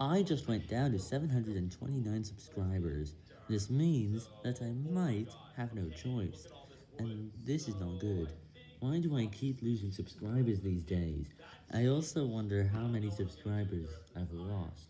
I just went down to 729 subscribers. This means that I might have no choice, and this is not good. Why do I keep losing subscribers these days? I also wonder how many subscribers I've lost.